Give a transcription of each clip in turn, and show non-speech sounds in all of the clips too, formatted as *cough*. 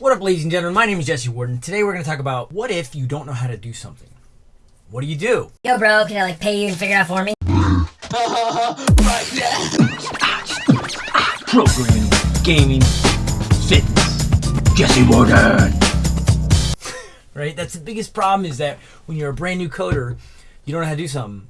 What up, ladies and gentlemen? My name is Jesse Warden. Today we're going to talk about what if you don't know how to do something? What do you do? Yo, bro, can I like pay you and figure it out for me? Programming, gaming, fitness. Jesse Warden. Right? That's the biggest problem is that when you're a brand new coder, you don't know how to do something.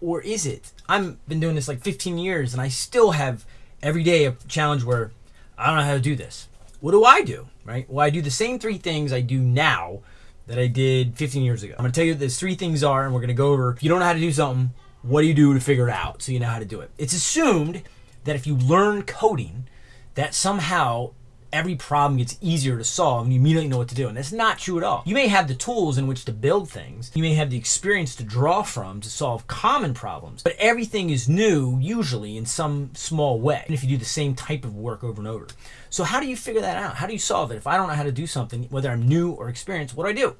Or is it? I've been doing this like 15 years and I still have every day a challenge where I don't know how to do this. What do I do? Right? Well, I do the same three things I do now that I did 15 years ago. I'm to tell you what those three things are, and we're to go over if you don't know how to do something, what do you do to figure it out so you know how to do it? It's assumed that if you learn coding, that somehow every problem gets easier to solve and you immediately know what to do. And that's not true at all. You may have the tools in which to build things, you may have the experience to draw from to solve common problems, but everything is new usually in some small way. And if you do the same type of work over and over. So, how do you figure that out? How do you solve it? If I don't know how to do something, whether I'm new or experienced, what do I do?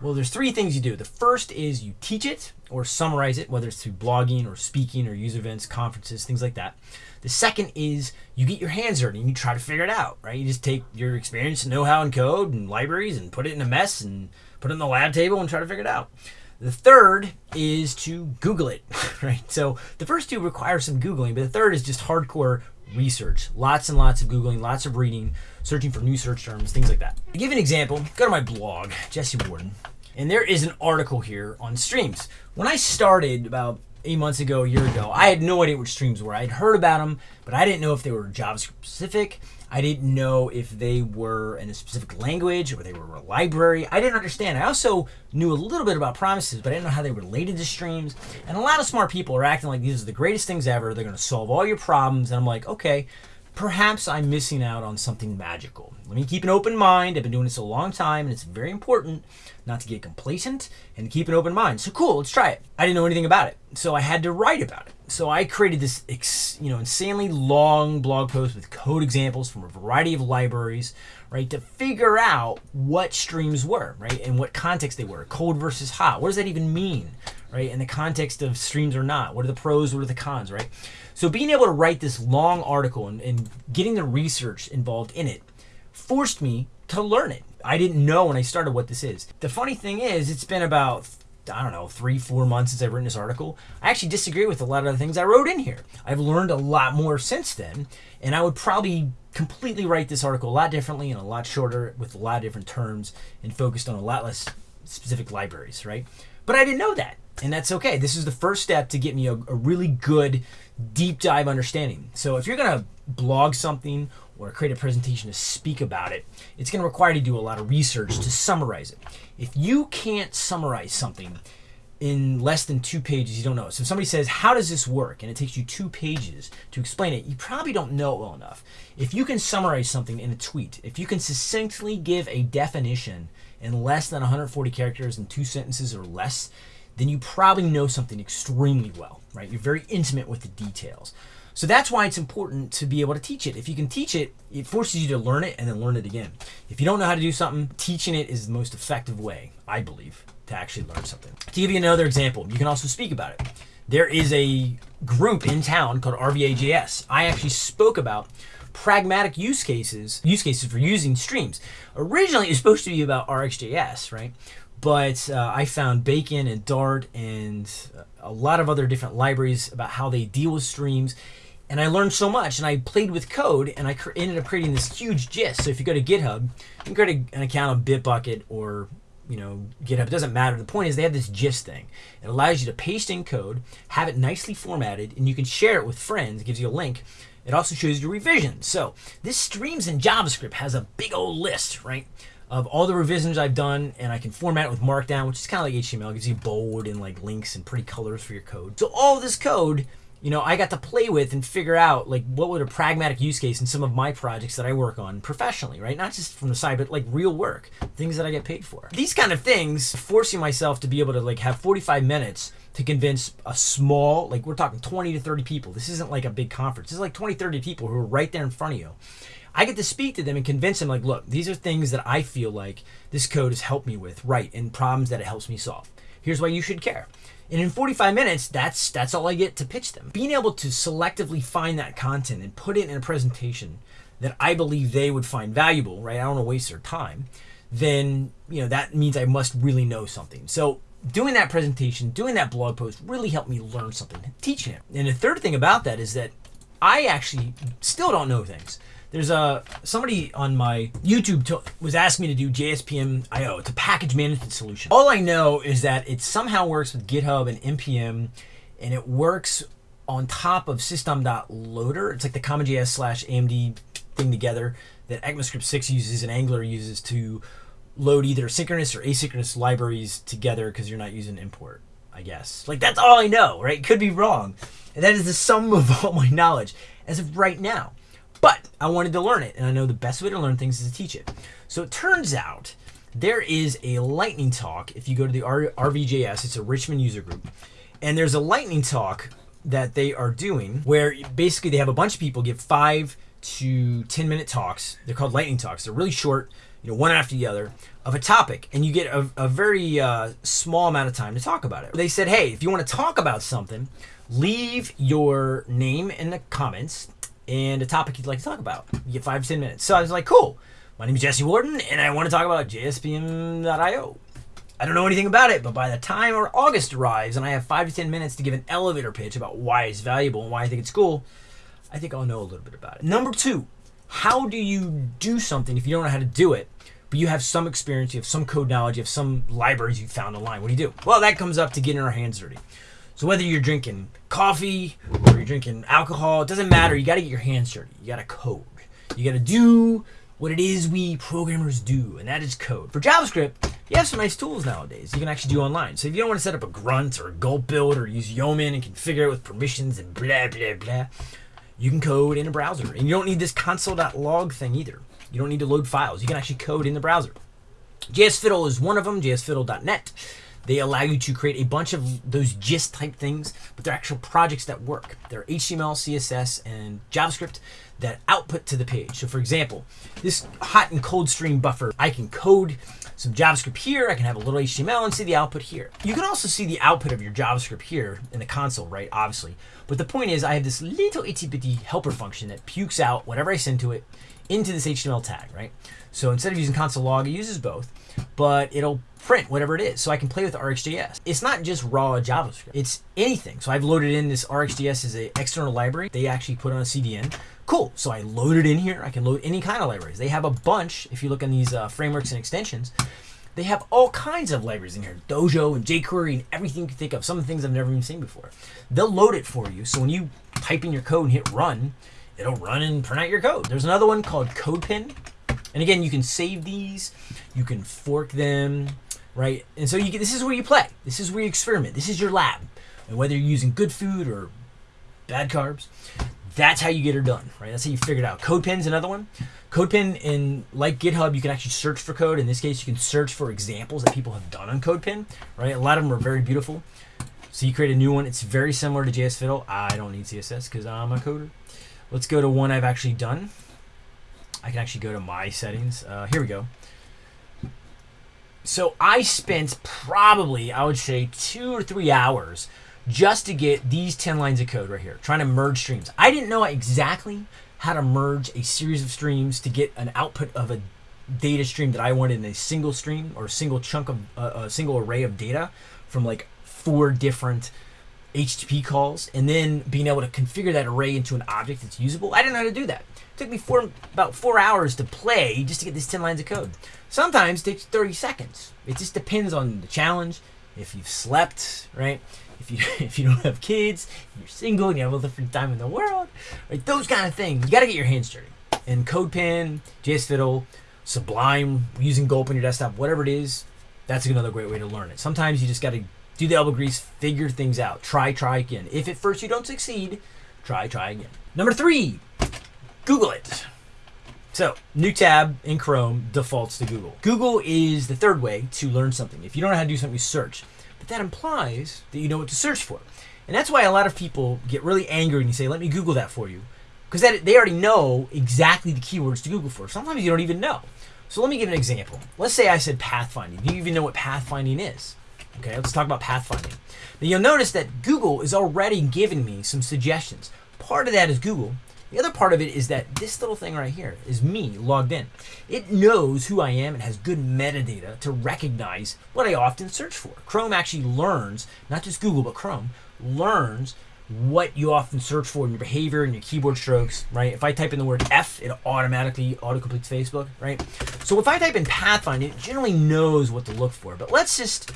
Well, there's three things you do. The first is you teach it or summarize it, whether it's through blogging or speaking or user events, conferences, things like that. The second is you get your hands dirty and you try to figure it out, right? You just take your experience know-how and code and libraries and put it in a mess and put it in the lab table and try to figure it out. The third is to Google it, *laughs* right? So the first two require some Googling, but the third is just hardcore research. Lots and lots of Googling, lots of reading, searching for new search terms, things like that. To give an example, go to my blog, Jesse Warden, and there is an article here on streams. When I started about eight months ago, a year ago, I had no idea what streams were. I'd heard about them, but I didn't know if they were JavaScript specific. I didn't know if they were in a specific language or they were a library. I didn't understand. I also knew a little bit about promises, but I didn't know how they related to streams. And a lot of smart people are acting like these are the greatest things ever. They're going to solve all your problems. And I'm like, okay, perhaps I'm missing out on something magical. Let me keep an open mind. I've been doing this a long time, and it's very important not to get complacent and keep an open mind. So cool, let's try it. I didn't know anything about it, so I had to write about it. So I created this, you know, insanely long blog post with code examples from a variety of libraries, right, to figure out what streams were, right, and what context they were. Cold versus hot. What does that even mean, right? In the context of streams or not. What are the pros? What are the cons, right? So being able to write this long article and, and getting the research involved in it forced me to learn it. I didn't know when I started what this is. The funny thing is, it's been about I don't know, three, four months since I've written this article. I actually disagree with a lot of the things I wrote in here. I've learned a lot more since then, and I would probably completely write this article a lot differently and a lot shorter with a lot of different terms and focused on a lot less specific libraries, right? But I didn't know that, and that's okay. This is the first step to get me a, a really good deep dive understanding. So if you're gonna blog something or create a presentation to speak about it, it's going to require you to do a lot of research to summarize it. If you can't summarize something in less than two pages, you don't know. So if somebody says, How does this work? and it takes you two pages to explain it, you probably don't know it well enough. If you can summarize something in a tweet, if you can succinctly give a definition in less than 140 characters in two sentences or less, then you probably know something extremely well, right? You're very intimate with the details. So that's why it's important to be able to teach it. If you can teach it, it forces you to learn it and then learn it again. If you don't know how to do something, teaching it is the most effective way, I believe, to actually learn something. To give you another example, you can also speak about it. There is a group in town called RVAJS. I actually spoke about pragmatic use cases, use cases for using streams. Originally, it was supposed to be about RxJS, right? But uh, I found Bacon and Dart and a lot of other different libraries about how they deal with streams and I learned so much and I played with code and I ended up creating this huge gist. So if you go to GitHub, you can create an account on Bitbucket or you know GitHub. It doesn't matter. The point is they have this gist thing. It allows you to paste in code, have it nicely formatted, and you can share it with friends. It gives you a link. It also shows you revisions. So this streams in JavaScript has a big old list, right? Of all the revisions I've done, and I can format it with Markdown, which is kind of like HTML. It gives you bold and like links and pretty colors for your code. So all this code you know, I got to play with and figure out like what would a pragmatic use case in some of my projects that I work on professionally, right? Not just from the side, but like real work, things that I get paid for. These kind of things, forcing myself to be able to like have 45 minutes to convince a small, like we're talking 20 to 30 people. This isn't like a big conference. This is like 20, 30 people who are right there in front of you. I get to speak to them and convince them, like, look, these are things that I feel like this code has helped me with, right, and problems that it helps me solve. Here's why you should care. And in 45 minutes, that's that's all I get to pitch them. Being able to selectively find that content and put it in a presentation that I believe they would find valuable, right? I don't want to waste their time. Then, you know, that means I must really know something. So, doing that presentation, doing that blog post really helped me learn something, teaching it. And the third thing about that is that I actually still don't know things. There's a somebody on my YouTube was asking me to do JSPM IO. It's a package management solution. All I know is that it somehow works with GitHub and npm, and it works on top of system.loader. It's like the CommonJS slash AMD thing together that ECMAScript 6 uses and Angular uses to load either synchronous or asynchronous libraries together because you're not using import, I guess. Like that's all I know, right? Could be wrong. And that is the sum of *laughs* all my knowledge as of right now. But I wanted to learn it, and I know the best way to learn things is to teach it. So it turns out there is a lightning talk. If you go to the R- RVJS, it's a Richmond user group, and there's a lightning talk that they are doing where basically they have a bunch of people give five to 10 minute talks. They're called lightning talks. They're really short, you know, one after the other of a topic, and you get a, a very uh, small amount of time to talk about it. They said, hey, if you want to talk about something, leave your name in the comments and a topic you'd like to talk about. You get five to 10 minutes. So I was like, cool. My name is Jesse Warden, and I want to talk about JSPM.io. I don't know anything about it, but by the time or August arrives and I have five to 10 minutes to give an elevator pitch about why it's valuable and why I think it's cool, I think I'll know a little bit about it. Number two, how do you do something if you don't know how to do it, but you have some experience, you have some code knowledge, you have some libraries you found online? What do you do? Well, that comes up to getting our hands dirty. So whether you're drinking coffee or you're drinking alcohol, it doesn't matter. You got to get your hands dirty. You got to code. You got to do what it is we programmers do, and that is code. For JavaScript, you have some nice tools nowadays you can actually do online. So if you don't want to set up a grunt or a gulp build or use Yeoman and configure it with permissions and blah blah blah, you can code in a browser. And you don't need this console.log thing either. You don't need to load files. You can actually code in the browser. JSFiddle is one of them, jsfiddle.net. They allow you to create a bunch of those gist type things, but they're actual projects that work. They're HTML, CSS, and JavaScript that output to the page. So for example, this hot and cold stream buffer, I can code some JavaScript here, I can have a little HTML and see the output here. You can also see the output of your JavaScript here in the console, right, obviously. But the point is I have this little itty bitty helper function that pukes out whatever I send to it into this HTML tag, right? So instead of using console log, it uses both, but it'll print whatever it is. So I can play with RxJS. It's not just raw JavaScript. It's anything. So I've loaded in this RxJS as an external library. They actually put on a CDN. Cool. So I load it in here. I can load any kind of libraries. They have a bunch. If you look in these uh, frameworks and extensions, they have all kinds of libraries in here. Dojo and jQuery and everything you can think of. Some of the things I've never even seen before. They'll load it for you. So when you type in your code and hit run, it'll run and print out your code. There's another one called CodePen. And again, you can save these. You can fork them right? And so you get, this is where you play. This is where you experiment. This is your lab. And whether you're using good food or bad carbs, that's how you get it done, right? That's how you figure it out. CodePen's another one. CodePen in like GitHub, you can actually search for code. In this case, you can search for examples that people have done on CodePen, right? A lot of them are very beautiful. So you create a new one. It's very similar to JS Fiddle. I don't need CSS because I'm a coder. Let's go to one I've actually done. I can actually go to my settings. Uh, here we go. So I spent probably, I would say, two or three hours just to get these 10 lines of code right here, trying to merge streams. I didn't know exactly how to merge a series of streams to get an output of a data stream that I wanted in a single stream or a single chunk of uh, a single array of data from like four different HTTP calls, and then being able to configure that array into an object that's usable. I didn't know how to do that. It took me four, about four hours to play just to get these 10 lines of code. Sometimes it takes 30 seconds. It just depends on the challenge. If you've slept, right? If you *laughs* if you don't have kids, you're single, and you have all the free time in the world, right? Those kind of things. You got to get your hands dirty. And CodePen, JSFiddle, Sublime, using Gulp on your desktop, whatever it is, that's another great way to learn it. Sometimes you just got to do the elbow grease, figure things out, try, try again. If at first you don't succeed, try, try again. Number three, Google it. So, new tab in Chrome defaults to Google. Google is the third way to learn something. If you don't know how to do something, you search. But that implies that you know what to search for. And that's why a lot of people get really angry and you say, let me Google that for you. Because they already know exactly the keywords to Google for. Sometimes you don't even know. So let me give an example. Let's say I said pathfinding. Do you even know what pathfinding is? Okay, let's talk about pathfinding. Now you'll notice that Google is already giving me some suggestions. Part of that is Google, The other part of it is that this little thing right here is me logged in. It knows who I am and has good metadata to recognize what I often search for. Chrome actually learns, not just Google, but Chrome learns what you often search for in your behavior and your keyboard strokes, right? If I type in the word F, it automatically autocompletes Facebook, right? So if I type in pathfinding, it generally knows what to look for. But let's just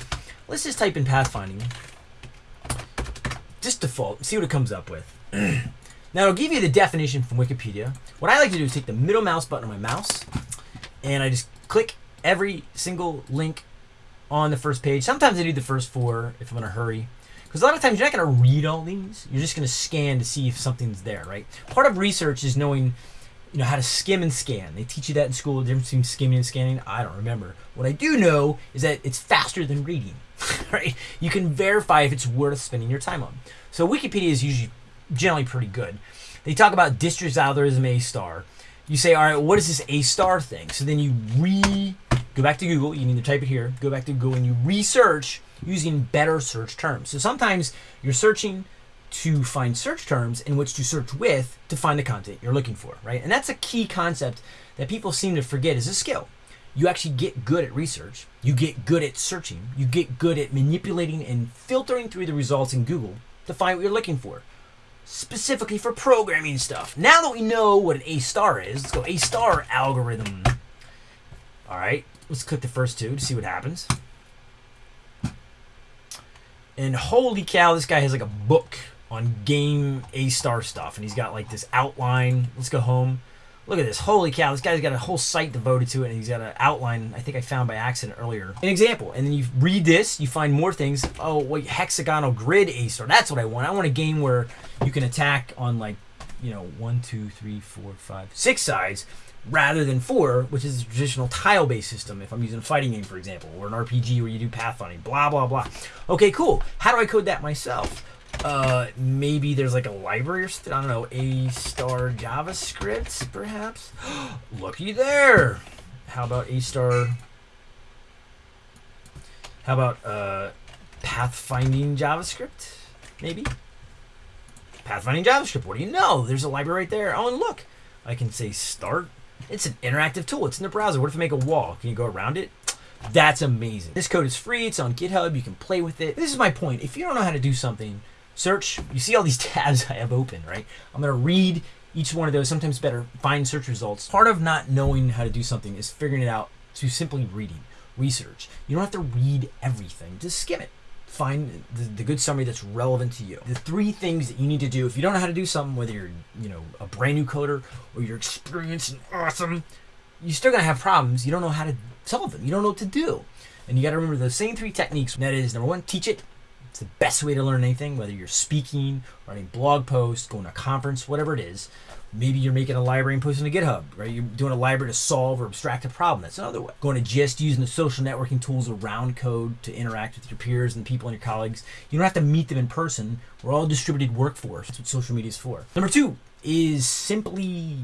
let's just type in pathfinding. Just default, see what it comes up with. *clears throat* now it'll give you the definition from Wikipedia. What I like to do is take the middle mouse button on my mouse and I just click every single link on the first page. Sometimes I do the first four if I'm in a hurry. Because a lot of times you're not going to read all these. You're just going to scan to see if something's there, right? Part of research is knowing, you know, how to skim and scan. They teach you that in school, the difference between skimming and scanning. I don't remember. What I do know is that it's faster than reading, *laughs* right? You can verify if it's worth spending your time on. So Wikipedia is usually generally pretty good. They talk about Dijkstra's algorithm A star. You say, all right, what is this A star thing? So then you re go back to Google. You need to type it here. Go back to Google and you research using better search terms. So sometimes you're searching to find search terms in which to search with to find the content you're looking for, right? And that's a key concept that people seem to forget is a skill. You actually get good at research. You get good at searching. You get good at manipulating and filtering through the results in Google to find what you're looking for. Specifically for programming stuff. Now that we know what an A star is, let's go A star algorithm. All right, let's click the first two to see what happens. And holy cow, this guy has like a book on game A star stuff, and he's got like this outline. Let's go home. Look at this. Holy cow, this guy's got a whole site devoted to it, and he's got an outline I think I found by accident earlier. An example, and then you read this, you find more things. Oh, wait, hexagonal grid A star. That's what I want. I want a game where you can attack on like, you know, one, two, three, four, five, six sides rather than four, which is a traditional tile-based system. If I'm using a fighting game, for example, or an RPG where you do pathfinding, blah blah blah. Okay, cool. How do I code that myself? Uh, maybe there's like a library or something. I don't know, A star JavaScript, perhaps. *gasps* Looky there. How about A star? How about uh, pathfinding JavaScript? Maybe. Pathfinding JavaScript. What do you know? There's a library right there. Oh, and look, I can say start it's an interactive tool. It's in the browser. What if I make a wall? Can you go around it? That's amazing. This code is free. It's on GitHub. You can play with it. This is my point. If you don't know how to do something, search. You see all these *laughs* tabs I have open, right? I'm going to read each one of those. Sometimes better find search results. Part of not knowing how to do something is figuring it out through simply reading, research. You don't have to read everything. Just skim it find the, the, good summary that's relevant to you. The three things that you need to do if you don't know how to do something, whether you're you know a brand new coder or you're experienced and awesome, you're still gonna have problems. You don't know how to solve them. You don't know what to do, and you got to remember those same three techniques. And that is number one, teach it. It's the best way to learn anything, whether you're speaking, writing blog posts, going to a conference, whatever it is. Maybe you're making a library and posting to GitHub, right? You're doing a library to solve or abstract a problem. That's another way. Going to just using the social networking tools around code to interact with your peers and people and your colleagues. You don't have to meet them in person. We're all distributed workforce. That's what social media is for. Number two is simply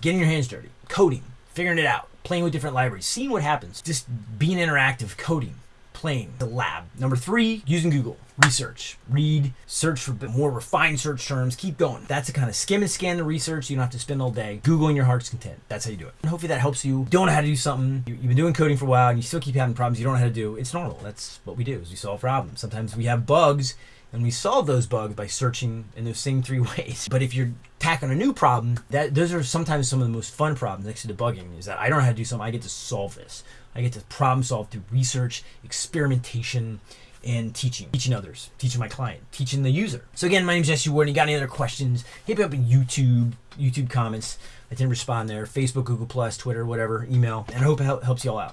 getting your hands dirty, coding, figuring it out, playing with different libraries, seeing what happens. Just being interactive, coding playing the lab. Number three, using Google. Research, read, search for more refined search terms, keep going. That's the kind of skim and scan the research. You don't have to spend all day Googling your heart's content. That's how you do it. And hopefully that helps you. Don't know how to do something. You've been doing coding for a while and you still keep having problems you don't know how to do. It's normal. That's what we do is we solve problems. Sometimes we have bugs and we solve those bugs by searching in those same three *laughs* ways. But if you're tackling a new problem, that those are sometimes some of the most fun problems next to debugging is that I don't know how to do something, I get to solve this. I get to problem solve through research, experimentation, and teaching. Teaching others, teaching my client, teaching the user. So again, my name is Jesse Warden. You got any other questions, hit me up in YouTube, YouTube comments. I can respond there. Facebook, Google Plus, Twitter, whatever, email. And I hope it helps you all out.